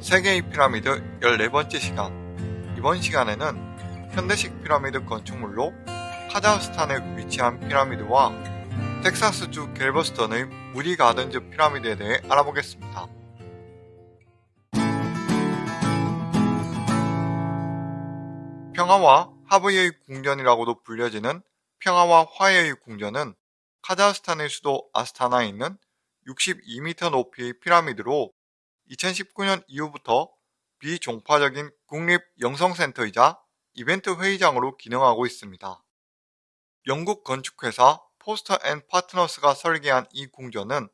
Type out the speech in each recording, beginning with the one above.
세계의 피라미드 14번째 시간 이번 시간에는 현대식 피라미드 건축물로 카자흐스탄에 위치한 피라미드와 텍사스주 갤버스턴의 무디 가든즈 피라미드에 대해 알아보겠습니다. 평화와 하브의 궁전이라고도 불려지는 평화와 화해의 궁전은 카자흐스탄의 수도 아스타나에 있는 62m 높이의 피라미드로 2019년 이후부터 비종파적인 국립 영성센터이자 이벤트 회의장으로 기능하고 있습니다. 영국 건축회사 포스터 앤 파트너스가 설계한 이 궁전은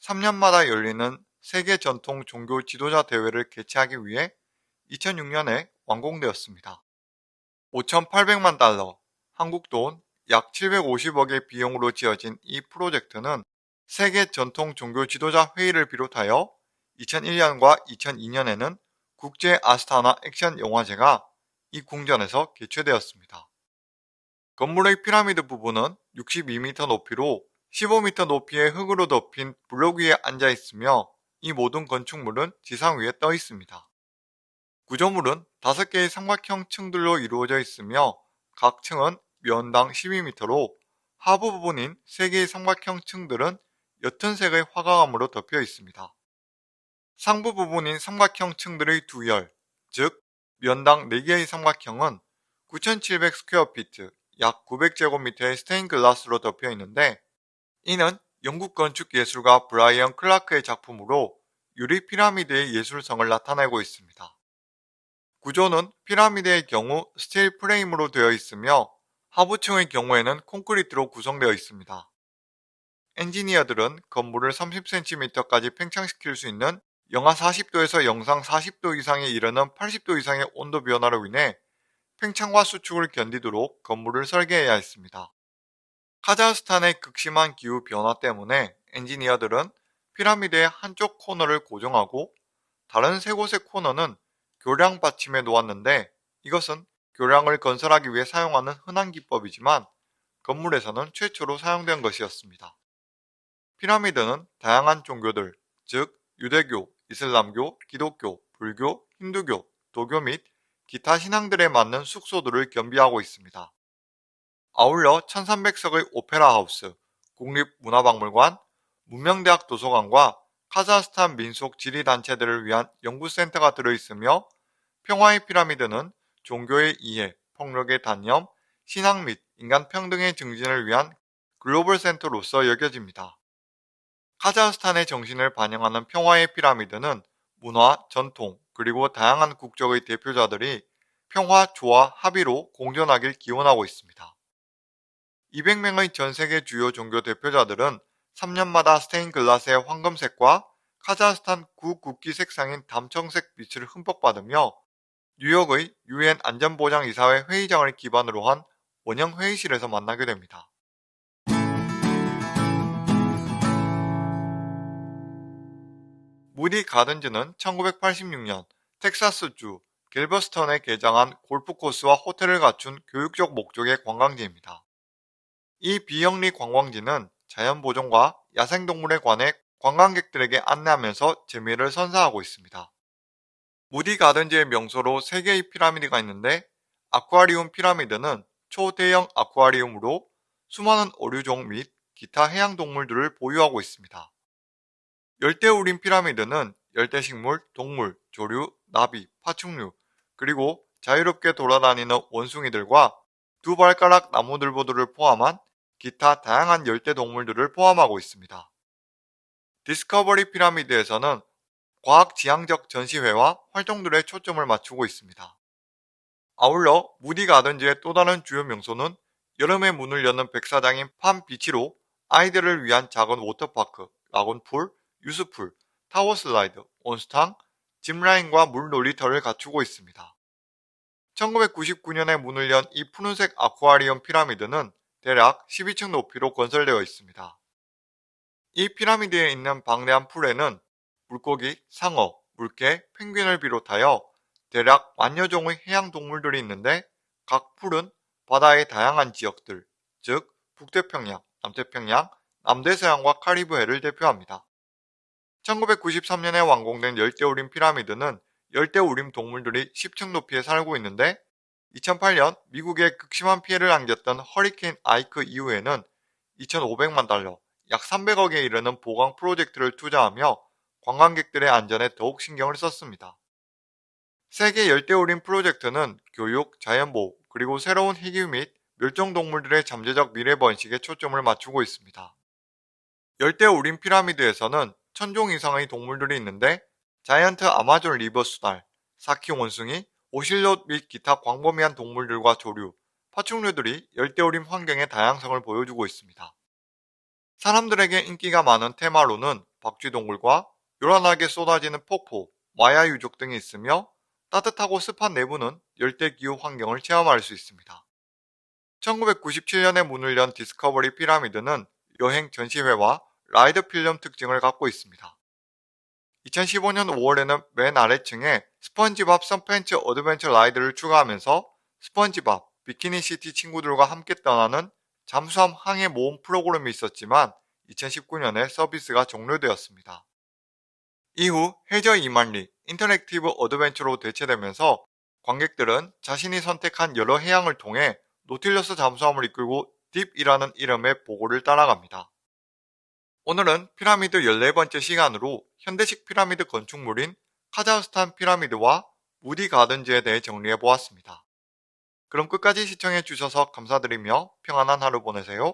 3년마다 열리는 세계 전통 종교 지도자 대회를 개최하기 위해 2006년에 완공되었습니다. 5,800만 달러, 한국 돈 약 750억의 비용으로 지어진 이 프로젝트는 세계 전통 종교 지도자 회의를 비롯하여 2001년과 2002년에는 국제 아스타나 액션 영화제가 이 궁전에서 개최되었습니다. 건물의 피라미드 부분은 62m 높이로 15m 높이의 흙으로 덮인 블록 위에 앉아 있으며 이 모든 건축물은 지상 위에 떠 있습니다. 구조물은 5개의 삼각형 층들로 이루어져 있으며 각 층은 면당 12m로 하부 부분인 3개의 삼각형 층들은 옅은 색의 화강암으로 덮여 있습니다. 상부 부분인 삼각형 층들의 두열, 즉 면당 4개의 삼각형은 9,700 square feet, 약 900제곱미터의 스테인글라스로 덮여 있는데 이는 영국 건축 예술가 브라이언 클라크의 작품으로 유리 피라미드의 예술성을 나타내고 있습니다. 구조는 피라미드의 경우 스틸 프레임으로 되어 있으며 하부층의 경우에는 콘크리트로 구성되어 있습니다. 엔지니어들은 건물을 30cm까지 팽창시킬 수 있는 영하 40도에서 영상 40도 이상에 이르는 80도 이상의 온도 변화로 인해 팽창과 수축을 견디도록 건물을 설계해야 했습니다. 카자흐스탄의 극심한 기후 변화 때문에 엔지니어들은 피라미드의 한쪽 코너를 고정하고 다른 세 곳의 코너는 교량 받침에 놓았는데 이것은 교량을 건설하기 위해 사용하는 흔한 기법이지만 건물에서는 최초로 사용된 것이었습니다. 피라미드는 다양한 종교들, 즉 유대교, 이슬람교, 기독교, 불교, 힌두교, 도교 및 기타 신앙들에 맞는 숙소들을 겸비하고 있습니다. 아울러 1300석의 오페라 하우스, 국립문화박물관, 문명대학 도서관과 카자흐스탄 민속 지리단체들을 위한 연구센터가 들어있으며 평화의 피라미드는 종교의 이해, 폭력의 단념, 신앙 및 인간 평등의 증진을 위한 글로벌 센터로서 여겨집니다. 카자흐스탄의 정신을 반영하는 평화의 피라미드는 문화, 전통, 그리고 다양한 국적의 대표자들이 평화, 조화, 합의로 공존하길 기원하고 있습니다. 200명의 전 세계 주요 종교 대표자들은 3년마다 스테인글라스의 황금색과 카자흐스탄 구국기 색상인 담청색 빛을 흠뻑 받으며 뉴욕의 유엔 안전보장이사회 회의장을 기반으로 한 원형 회의실에서 만나게 됩니다. 무디 가든즈는 1986년 텍사스주 갤버스턴에 개장한 골프코스와 호텔을 갖춘 교육적 목적의 관광지입니다. 이 비영리 관광지는 자연보존과 야생동물에 관해 관광객들에게 안내하면서 재미를 선사하고 있습니다. 무디 가든즈의 명소로 3개의 피라미드가 있는데 아쿠아리움 피라미드는 초대형 아쿠아리움으로 수많은 어류종 및 기타 해양동물들을 보유하고 있습니다. 열대우림 피라미드는 열대식물, 동물, 조류, 나비, 파충류, 그리고 자유롭게 돌아다니는 원숭이들과 두 발가락 나무늘보들을 포함한 기타 다양한 열대동물들을 포함하고 있습니다. 디스커버리 피라미드에서는 과학 지향적 전시회와 활동들에 초점을 맞추고 있습니다. 아울러 무디 가든즈의 또 다른 주요 명소는 여름에 문을 여는 백사장인 팜비치로 아이들을 위한 작은 워터파크, lagoon pool, youth pool, tower slide, 온수탕, 짚라인과 물 놀이터를 갖추고 있습니다. 1999년에 문을 연 이 푸른색 아쿠아리움 피라미드는 대략 12층 높이로 건설되어 있습니다. 이 피라미드에 있는 방대한 풀에는 물고기, 상어, 물개, 펭귄을 비롯하여 대략 만여 종의 해양 동물들이 있는데 각 풀은 바다의 다양한 지역들, 즉 북태평양, 남태평양, 남대서양과 카리브해를 대표합니다. 1993년에 완공된 열대우림 피라미드는 열대우림 동물들이 10층 높이에 살고 있는데 2008년 미국에 극심한 피해를 안겼던 허리케인 아이크 이후에는 2,500만 달러, 약 300억에 이르는 보강 프로젝트를 투자하며 관광객들의 안전에 더욱 신경을 썼습니다. 세계 열대우림 프로젝트는 교육, 자연보호, 그리고 새로운 희귀 및 멸종동물들의 잠재적 미래 번식에 초점을 맞추고 있습니다. 열대우림 피라미드에서는 천종 이상의 동물들이 있는데 giant Amazon river 수달, 사키 원숭이, 오실롯 및 기타 광범위한 동물들과 조류, 파충류들이 열대우림 환경의 다양성을 보여주고 있습니다. 사람들에게 인기가 많은 테마로는 박쥐동굴과 요란하게 쏟아지는 폭포, 마야 유적 등이 있으며 따뜻하고 습한 내부는 열대기후 환경을 체험할 수 있습니다. 1997년에 문을 연 디스커버리 피라미드는 여행 전시회와 ride film 특징을 갖고 있습니다. 2015년 5월에는 맨 아래층에 스펀지밥 SubPants Adventure ride를 추가하면서 스펀지밥, 비키니시티 친구들과 함께 떠나는 잠수함 항해 모험 프로그램이 있었지만 2019년에 서비스가 종료되었습니다. 이후 해저 2만리 interactive adventure로 대체되면서 관객들은 자신이 선택한 여러 해양을 통해 노틸러스 잠수함을 이끌고 딥이라는 이름의 보고를 따라갑니다. 오늘은 피라미드 14번째 시간으로 현대식 피라미드 건축물인 카자흐스탄 피라미드와 무디 가든즈에 대해 정리해 보았습니다. 그럼 끝까지 시청해 주셔서 감사드리며 평안한 하루 보내세요.